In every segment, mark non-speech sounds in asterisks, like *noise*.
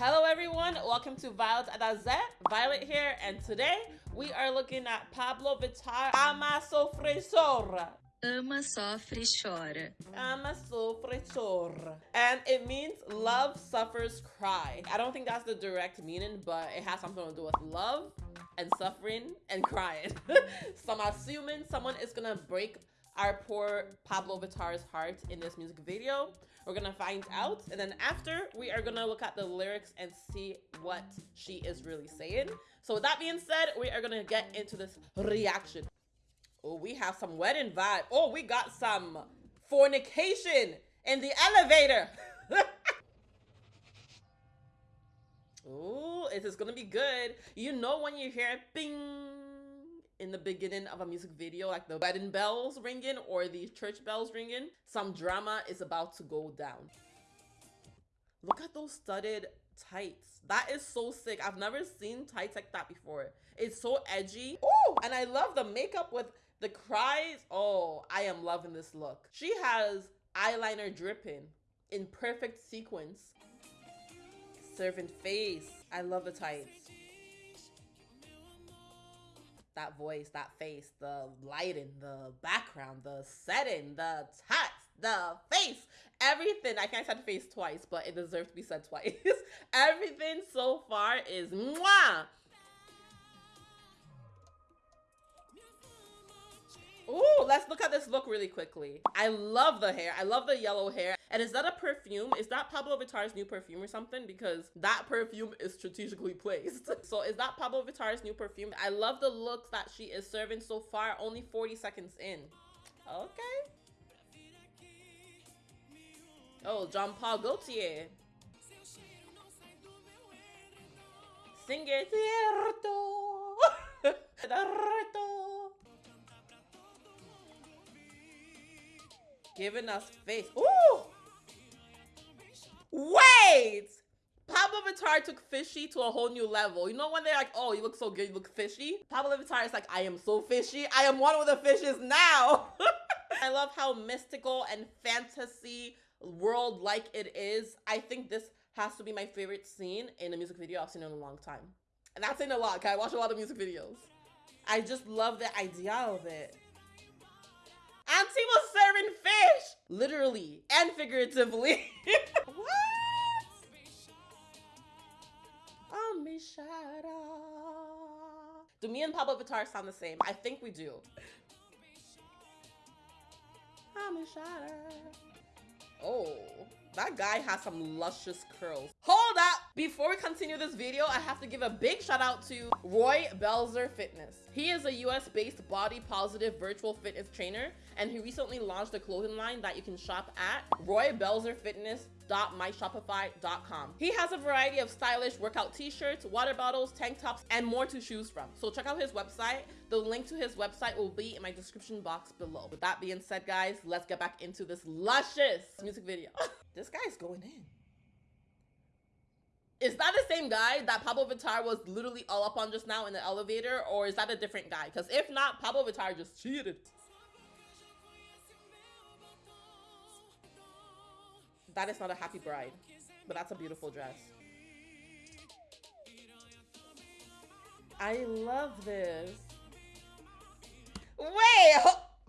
Hello everyone, welcome to Violet Adazet. Violet here, and today we are looking at Pabllo Vittar Ama Sofre Chora. Ama, sofre, chora. Ama Sofre Chora. And it means love suffers cry. I don't think that's the direct meaning, but it has something to do with love and suffering and crying. *laughs* so I'm assuming someone is gonna break our poor Pabllo Vittar's heart in this music video. We're gonna find out, and then after, we are gonna look at the lyrics and see what she is really saying. So with that being said, we are gonna get into this reaction. Oh, we have some wedding vibe. Oh, we got some fornication in the elevator. *laughs* Oh, it is gonna be good. You know when you hear bing in the beginning of a music video, like the wedding bells ringing or the church bells ringing, some drama is about to go down. Look at those studded tights. That is so sick. I've never seen tights like that before. It's so edgy. Oh, and I love the makeup with the cries. Oh, I am loving this look. She has eyeliner dripping in perfect sequence. Servant face. I love the tights that voice, that face, the lighting, the background, the setting, the text, the face, everything. I can't say the face twice, but it deserves to be said twice. *laughs* everything so far is mwah. Ooh, let's look at this look really quickly. I love the hair. I love the yellow hair. And is that a perfume? Is that Pabllo Vittar's new perfume or something? Because that perfume is strategically placed. *laughs* so is that Pabllo Vittar's new perfume? I love the looks that she is serving so far. Only 40 seconds in. Okay. Oh, Jean Paul Gaultier. Sing it. cierto. *laughs* Giving us face. Ooh! Wait! Pabllo Vittar took fishy to a whole new level. You know when they're like, oh, you look so good, you look fishy? Pabllo Vittar is like, I am so fishy. I am one with the fishes now. *laughs* I love how mystical and fantasy world like it is. I think this has to be my favorite scene in a music video I've seen in a long time. And that's in a lot, I watch a lot of music videos. I just love the idea of it. Auntie was serving fish, literally and figuratively. *laughs* what? Oh, Amishara. Do me and Pabllo Vittar sound the same? I think we do. Oh, Amishara. Oh. That guy has some luscious curls. Up! Before we continue this video, I have to give a big shout out to Roy Belzer Fitness. He is a US-based body positive virtual fitness trainer, and he recently launched a clothing line that you can shop at Roy Belzer Fitness He has a variety of stylish workout t-shirts, water bottles, tank tops, and more to choose from. So check out his website. The link to his website will be in my description box below. With that being said, guys, let's get back into this luscious music video. *laughs* this guy's going in. Is that the same guy that Pabllo Vittar was literally all up on just now in the elevator? Or is that a different guy? Because if not, Pabllo Vittar just cheated. That is not a happy bride, but that's a beautiful dress. I love this. Wait,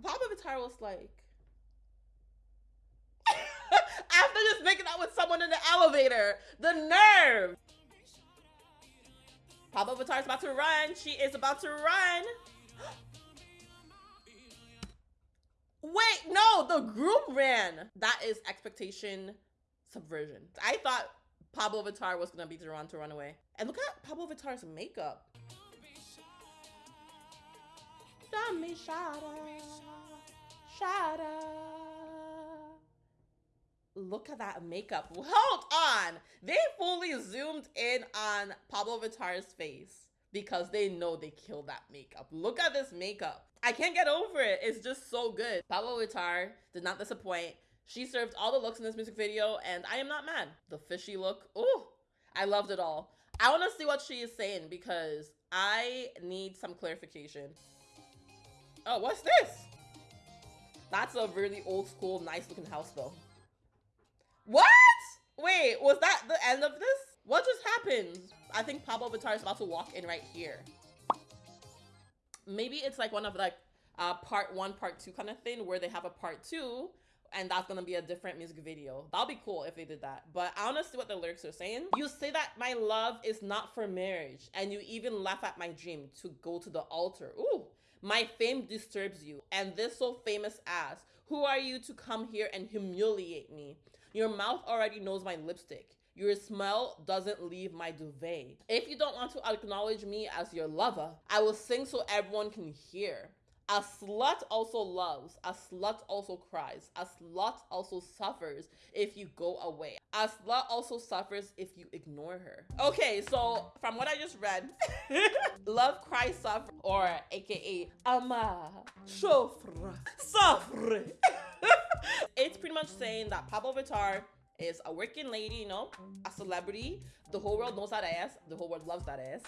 Pabllo Vittar was like, after just making out with someone in the elevator, the nerve. Pabllo Vittar's about to run. She is about to run. *gasps* Wait, no, the groom ran. That is expectation subversion. I thought Pabllo Vittar was gonna be the one to run away. And look at Pabllo Vittar's makeup. Dami Shada. Shada. Look at that makeup. *laughs* Hold on. They fully zoomed in on Pabllo Vittar's face because they know they killed that makeup. Look at this makeup. I can't get over it. It's just so good. Pabllo Vittar did not disappoint. She served all the looks in this music video, and I am not mad. The fishy look, oh, I loved it all. I want to see what she is saying because I need some clarification. Oh, what's this? That's a really old school, nice looking house though. Wait, was that the end of this? What just happened? I think Pabllo Vittar is about to walk in right here. Maybe it's like one of like uh, part one, part two kind of thing where they have a part two and that's gonna be a different music video. That'll be cool if they did that. But I wanna see what the lyrics are saying. You say that my love is not for marriage, and you even laugh at my dream to go to the altar. Ooh, my fame disturbs you, and this so famous ass. Who are you to come here and humiliate me? Your mouth already knows my lipstick. Your smell doesn't leave my duvet. If you don't want to acknowledge me as your lover, I will sing so everyone can hear. A slut also loves, a slut also cries, a slut also suffers if you go away. A slut also suffers if you ignore her. Okay, so from what I just read, *laughs* love, cry, suffer, or aka ama, chauffre, sufre. *laughs* it's pretty much saying that Pabllo Vittar is a working lady, you know, a celebrity. The whole world knows that ass. The whole world loves that ass.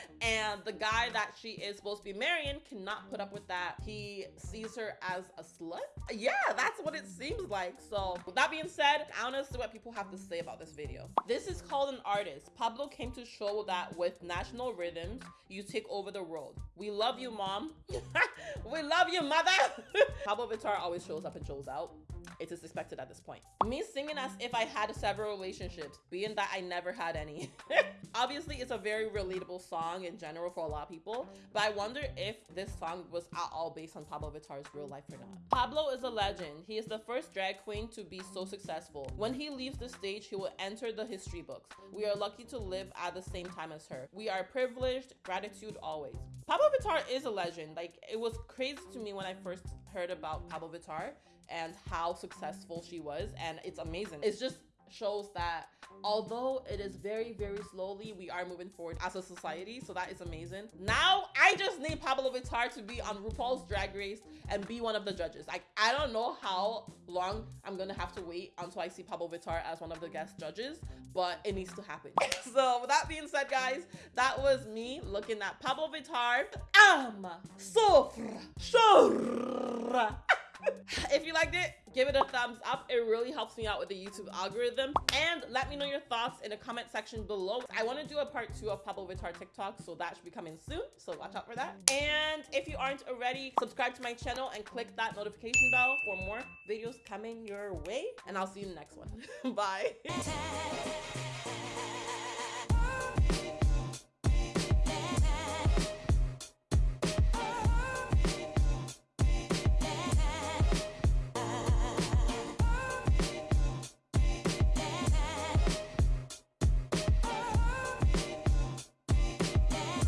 *laughs* and the guy that she is supposed to be marrying cannot put up with that. He sees her as a slut. Yeah, that's what it seems like. So with that being said, I want to see what people have to say about this video. This is called an artist. Pabllo came to show that with national rhythms, you take over the world. We love you, mom. *laughs* we love you, mother. *laughs* Pabllo Vittar always shows up and shows out it is expected at this point. Me singing as if I had several relationships, being that I never had any. *laughs* Obviously, it's a very relatable song in general for a lot of people, but I wonder if this song was at all based on Pabllo Vittar's real life or not. Pabllo is a legend. He is the first drag queen to be so successful. When he leaves the stage, he will enter the history books. We are lucky to live at the same time as her. We are privileged, gratitude always. Pabllo Vittar is a legend. Like, it was crazy to me when I first heard about Pabllo Vittar and how successful she was. And it's amazing. It just shows that although it is very, very slowly, we are moving forward as a society. So that is amazing. Now, I just need Pabllo Vittar to be on RuPaul's Drag Race and be one of the judges. Like, I don't know how long I'm gonna have to wait until I see Pabllo Vittar as one of the guest judges, but it needs to happen. *laughs* so with that being said, guys, that was me looking at Pabllo Vittar. Am sofra, shora. *laughs* *laughs* if you liked it, give it a thumbs up. It really helps me out with the YouTube algorithm. And let me know your thoughts in the comment section below. I want to do a part two of Pabllo Vittar TikTok, so that should be coming soon. So watch out for that. And if you aren't already, subscribe to my channel and click that notification bell for more videos coming your way. And I'll see you in the next one. *laughs* Bye.